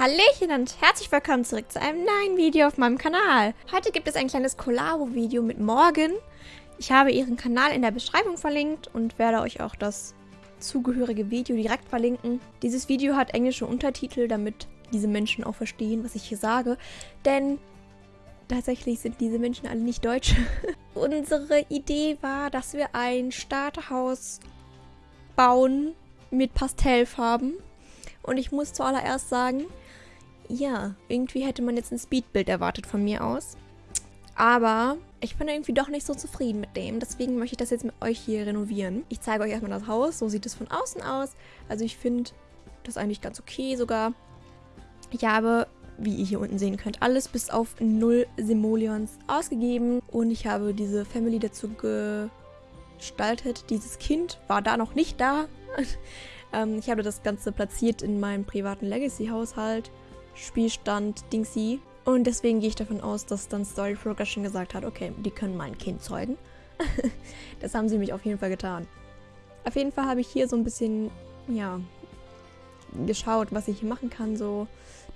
Hallöchen und herzlich willkommen zurück zu einem neuen Video auf meinem Kanal. Heute gibt es ein kleines Collabo-Video mit Morgan. Ich habe ihren Kanal in der Beschreibung verlinkt und werde euch auch das zugehörige Video direkt verlinken. Dieses Video hat englische Untertitel, damit diese Menschen auch verstehen, was ich hier sage. Denn tatsächlich sind diese Menschen alle nicht deutsch. Unsere Idee war, dass wir ein Starterhaus bauen mit Pastellfarben. Und ich muss zuallererst sagen, ja, irgendwie hätte man jetzt ein Speedbild erwartet von mir aus. Aber ich bin irgendwie doch nicht so zufrieden mit dem. Deswegen möchte ich das jetzt mit euch hier renovieren. Ich zeige euch erstmal das Haus. So sieht es von außen aus. Also ich finde das eigentlich ganz okay sogar. Ich habe, wie ihr hier unten sehen könnt, alles bis auf 0 Simoleons ausgegeben. Und ich habe diese Family dazu gestaltet. Dieses Kind war da noch nicht da. ähm, ich habe das Ganze platziert in meinem privaten Legacy-Haushalt. Spielstand Dingsy. Und deswegen gehe ich davon aus, dass dann Story Progression gesagt hat, okay, die können mein Kind zeugen. das haben sie mich auf jeden Fall getan. Auf jeden Fall habe ich hier so ein bisschen, ja, geschaut, was ich hier machen kann, so,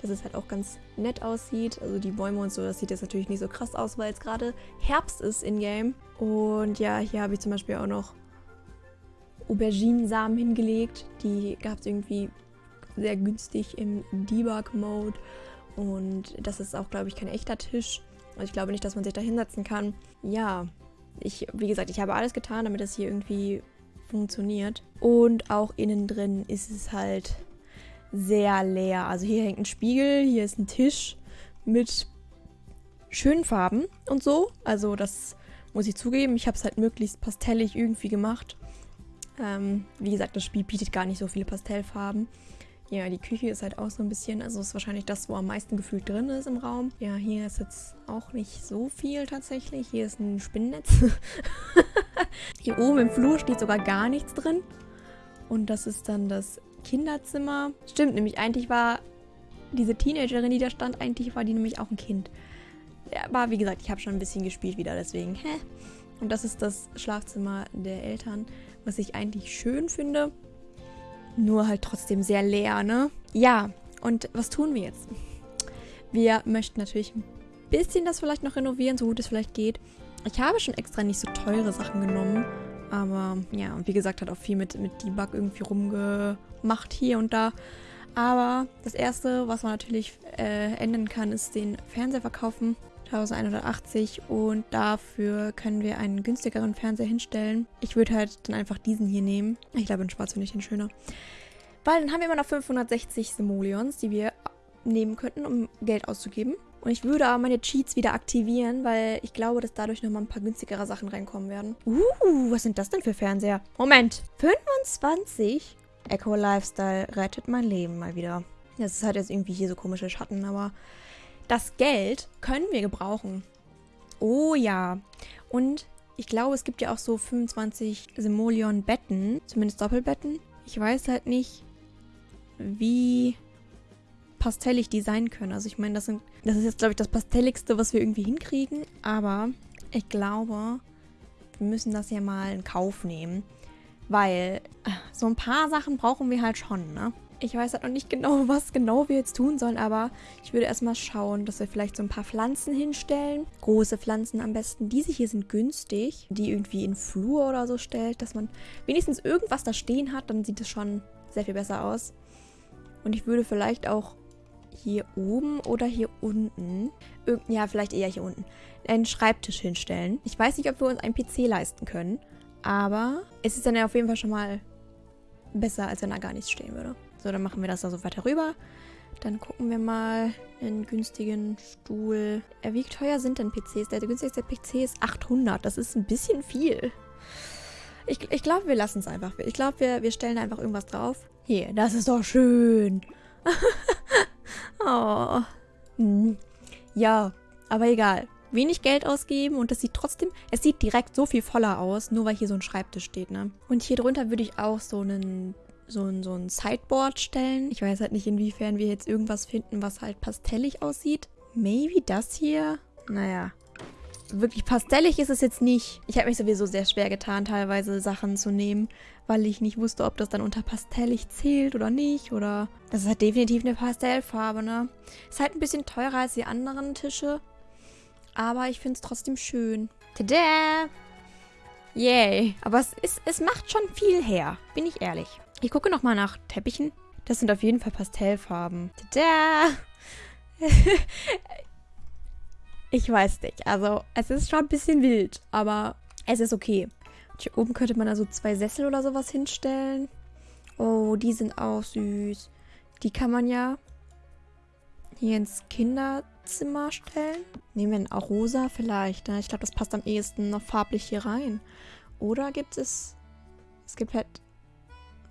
dass es halt auch ganz nett aussieht. Also die Bäume und so, das sieht jetzt natürlich nicht so krass aus, weil es gerade Herbst ist in-game. Und ja, hier habe ich zum Beispiel auch noch Auberginensamen hingelegt. Die gab es irgendwie sehr günstig im Debug-Mode. Und das ist auch, glaube ich, kein echter Tisch. Also ich glaube nicht, dass man sich da hinsetzen kann. Ja, ich, wie gesagt, ich habe alles getan, damit das hier irgendwie funktioniert. Und auch innen drin ist es halt sehr leer. Also hier hängt ein Spiegel, hier ist ein Tisch mit schönen Farben und so. Also das muss ich zugeben. Ich habe es halt möglichst pastellig irgendwie gemacht. Ähm, wie gesagt, das Spiel bietet gar nicht so viele Pastellfarben. Ja, die Küche ist halt auch so ein bisschen, also ist wahrscheinlich das, wo am meisten gefühlt drin ist im Raum. Ja, hier ist jetzt auch nicht so viel tatsächlich. Hier ist ein Spinnennetz. hier oben im Flur steht sogar gar nichts drin. Und das ist dann das Kinderzimmer. Stimmt, nämlich eigentlich war diese Teenagerin, die da stand, eigentlich war die nämlich auch ein Kind. Aber wie gesagt, ich habe schon ein bisschen gespielt wieder, deswegen, hä? Und das ist das Schlafzimmer der Eltern, was ich eigentlich schön finde. Nur halt trotzdem sehr leer, ne? Ja, und was tun wir jetzt? Wir möchten natürlich ein bisschen das vielleicht noch renovieren, so gut es vielleicht geht. Ich habe schon extra nicht so teure Sachen genommen. Aber ja, und wie gesagt, hat auch viel mit, mit Debug irgendwie rumgemacht hier und da. Aber das Erste, was man natürlich äh, ändern kann, ist den Fernseher verkaufen. 1180 und dafür können wir einen günstigeren Fernseher hinstellen. Ich würde halt dann einfach diesen hier nehmen. Ich glaube, in schwarz finde ich den schöner. Weil dann haben wir immer noch 560 Simoleons, die wir nehmen könnten, um Geld auszugeben. Und ich würde aber meine Cheats wieder aktivieren, weil ich glaube, dass dadurch nochmal ein paar günstigere Sachen reinkommen werden. Uh, was sind das denn für Fernseher? Moment, 25? Echo Lifestyle rettet mein Leben mal wieder. Das ist halt jetzt irgendwie hier so komische Schatten, aber das Geld können wir gebrauchen. Oh ja. Und ich glaube, es gibt ja auch so 25 Simoleon-Betten. Zumindest Doppelbetten. Ich weiß halt nicht, wie pastellig die sein können. Also ich meine, das, sind, das ist jetzt, glaube ich, das pastelligste, was wir irgendwie hinkriegen. Aber ich glaube, wir müssen das ja mal in Kauf nehmen. Weil äh, so ein paar Sachen brauchen wir halt schon, ne? Ich weiß halt noch nicht genau, was genau wir jetzt tun sollen, aber ich würde erstmal schauen, dass wir vielleicht so ein paar Pflanzen hinstellen. Große Pflanzen am besten. Diese hier sind günstig, die irgendwie in Flur oder so stellt, dass man wenigstens irgendwas da stehen hat, dann sieht es schon sehr viel besser aus. Und ich würde vielleicht auch hier oben oder hier unten, ja, vielleicht eher hier unten, einen Schreibtisch hinstellen. Ich weiß nicht, ob wir uns einen PC leisten können, aber es ist dann ja auf jeden Fall schon mal besser, als wenn da gar nichts stehen würde. So, dann machen wir das da so weiter rüber. Dann gucken wir mal einen günstigen Stuhl. Äh, wie teuer sind denn PCs? Der günstigste PC ist 800. Das ist ein bisschen viel. Ich, ich glaube, wir lassen es einfach. Ich glaube, wir, wir stellen einfach irgendwas drauf. Hier, das ist doch schön. oh. Hm. Ja, aber egal. Wenig Geld ausgeben und das sieht trotzdem, es sieht direkt so viel voller aus, nur weil hier so ein Schreibtisch steht, ne? Und hier drunter würde ich auch so einen so ein, so ein Sideboard stellen. Ich weiß halt nicht, inwiefern wir jetzt irgendwas finden, was halt pastellig aussieht. Maybe das hier? Naja, wirklich pastellig ist es jetzt nicht. Ich habe mich sowieso sehr schwer getan, teilweise Sachen zu nehmen, weil ich nicht wusste, ob das dann unter pastellig zählt oder nicht. Oder das ist halt definitiv eine Pastellfarbe, ne? Ist halt ein bisschen teurer als die anderen Tische. Aber ich finde es trotzdem schön. Tada! Yay. Aber es, ist, es macht schon viel her, bin ich ehrlich. Ich gucke nochmal nach Teppichen. Das sind auf jeden Fall Pastellfarben. Tada! ich weiß nicht. Also, es ist schon ein bisschen wild, aber es ist okay. Und hier oben könnte man also zwei Sessel oder sowas hinstellen. Oh, die sind auch süß. Die kann man ja hier ins Kinderzimmer stellen. Nehmen wir auch rosa vielleicht. Ne? Ich glaube, das passt am ehesten noch farblich hier rein. Oder gibt es... Es gibt halt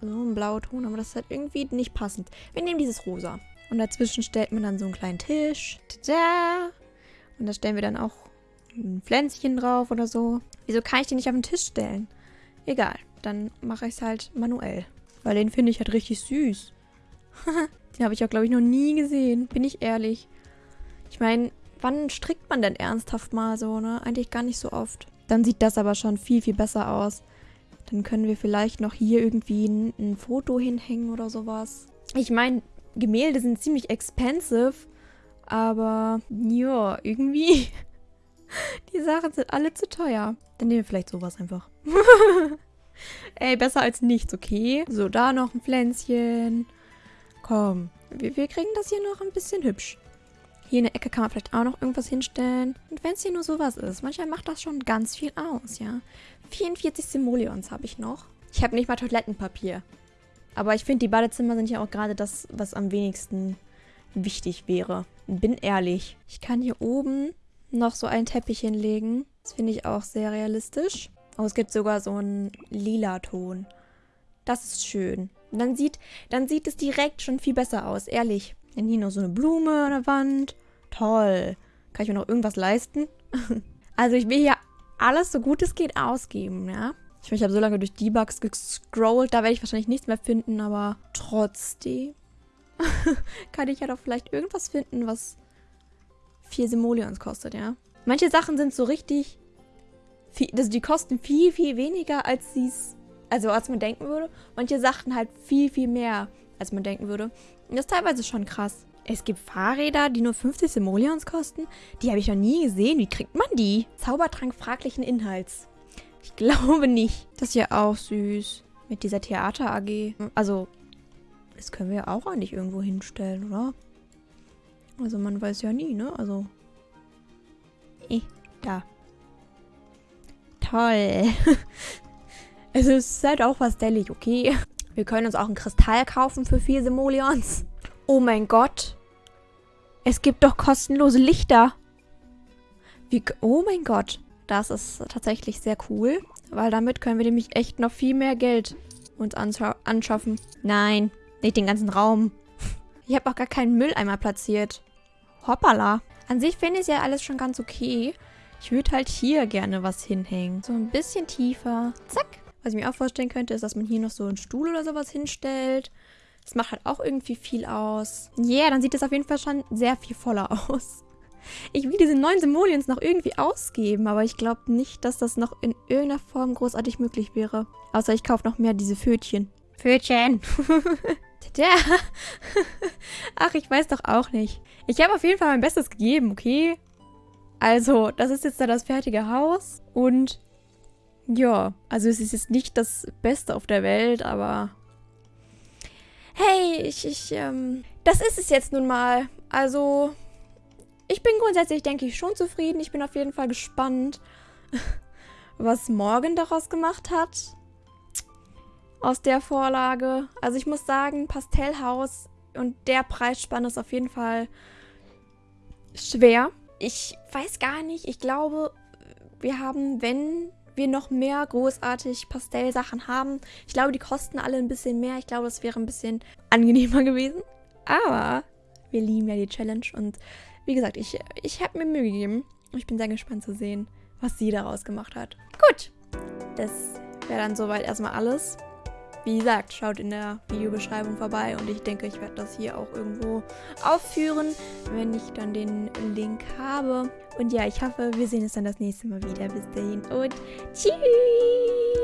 so einen Blauton, aber das ist halt irgendwie nicht passend. Wir nehmen dieses rosa. Und dazwischen stellt man dann so einen kleinen Tisch. Tada! Und da stellen wir dann auch ein Pflänzchen drauf oder so. Wieso kann ich den nicht auf den Tisch stellen? Egal, dann mache ich es halt manuell. Weil den finde ich halt richtig süß. den habe ich auch, glaube ich, noch nie gesehen. Bin ich ehrlich. Ich meine, wann strickt man denn ernsthaft mal so, ne? Eigentlich gar nicht so oft. Dann sieht das aber schon viel, viel besser aus. Dann können wir vielleicht noch hier irgendwie ein, ein Foto hinhängen oder sowas. Ich meine, Gemälde sind ziemlich expensive. Aber, ja, irgendwie... Die Sachen sind alle zu teuer. Dann nehmen wir vielleicht sowas einfach. Ey, besser als nichts, okay? So, da noch ein Pflänzchen. Komm, wir, wir kriegen das hier noch ein bisschen hübsch. Hier in der Ecke kann man vielleicht auch noch irgendwas hinstellen. Und wenn es hier nur sowas ist, manchmal macht das schon ganz viel aus, ja. 44 Simoleons habe ich noch. Ich habe nicht mal Toilettenpapier. Aber ich finde, die Badezimmer sind ja auch gerade das, was am wenigsten wichtig wäre. Bin ehrlich. Ich kann hier oben noch so einen Teppich hinlegen. Das finde ich auch sehr realistisch. Oh, es gibt sogar so einen lila Ton. Das ist schön. Und dann sieht, dann sieht es direkt schon viel besser aus, ehrlich. Dann hier noch so eine Blume an der Wand. Toll. Kann ich mir noch irgendwas leisten? also ich will hier alles so gut es geht ausgeben, ja. Ich, meine, ich habe so lange durch Debugs gescrollt, da werde ich wahrscheinlich nichts mehr finden, aber trotzdem kann ich ja doch vielleicht irgendwas finden, was vier Simoleons kostet, ja. Manche Sachen sind so richtig, viel, also die kosten viel, viel weniger, als sie es, also als man denken würde. Manche Sachen halt viel, viel mehr, als man denken würde. Und das ist teilweise schon krass. Es gibt Fahrräder, die nur 50 Simoleons kosten. Die habe ich noch nie gesehen. Wie kriegt man die? Zaubertrank fraglichen Inhalts. Ich glaube nicht. Das ist ja auch süß. Mit dieser Theater AG. Also, das können wir ja auch eigentlich irgendwo hinstellen, oder? Also man weiß ja nie, ne? Also. Eh, da. Toll. es ist halt auch was dellig, okay? Wir können uns auch ein Kristall kaufen für vier Simoleons. Oh mein Gott. Es gibt doch kostenlose Lichter. Wie, oh mein Gott. Das ist tatsächlich sehr cool. Weil damit können wir nämlich echt noch viel mehr Geld uns anschaffen. Nein, nicht den ganzen Raum. Ich habe auch gar keinen Mülleimer platziert. Hoppala. An sich finde ich ja alles schon ganz okay. Ich würde halt hier gerne was hinhängen. So ein bisschen tiefer. Zack. Was ich mir auch vorstellen könnte, ist, dass man hier noch so einen Stuhl oder sowas hinstellt. Das macht halt auch irgendwie viel aus. Ja, yeah, dann sieht das auf jeden Fall schon sehr viel voller aus. Ich will diese neuen Simoleons noch irgendwie ausgeben, aber ich glaube nicht, dass das noch in irgendeiner Form großartig möglich wäre. Außer ich kaufe noch mehr diese Pfötchen. Pfötchen. Tada. Ach, ich weiß doch auch nicht. Ich habe auf jeden Fall mein Bestes gegeben, okay? Also, das ist jetzt da das fertige Haus. Und ja, also es ist jetzt nicht das Beste auf der Welt, aber... Hey, ich, ich, ähm... Das ist es jetzt nun mal. Also, ich bin grundsätzlich, denke ich, schon zufrieden. Ich bin auf jeden Fall gespannt, was Morgan daraus gemacht hat aus der Vorlage. Also ich muss sagen, Pastellhaus und der Preisspanne ist auf jeden Fall schwer. Ich weiß gar nicht, ich glaube, wir haben, wenn wir noch mehr großartig Pastellsachen haben, ich glaube, die kosten alle ein bisschen mehr. Ich glaube, das wäre ein bisschen angenehmer gewesen. Aber wir lieben ja die Challenge und wie gesagt, ich, ich habe mir Mühe gegeben. Ich bin sehr gespannt zu sehen, was sie daraus gemacht hat. Gut, das wäre dann soweit erstmal alles. Wie gesagt, schaut in der Videobeschreibung vorbei und ich denke, ich werde das hier auch irgendwo aufführen, wenn ich dann den Link habe. Und ja, ich hoffe, wir sehen uns dann das nächste Mal wieder. Bis dahin und tschüss!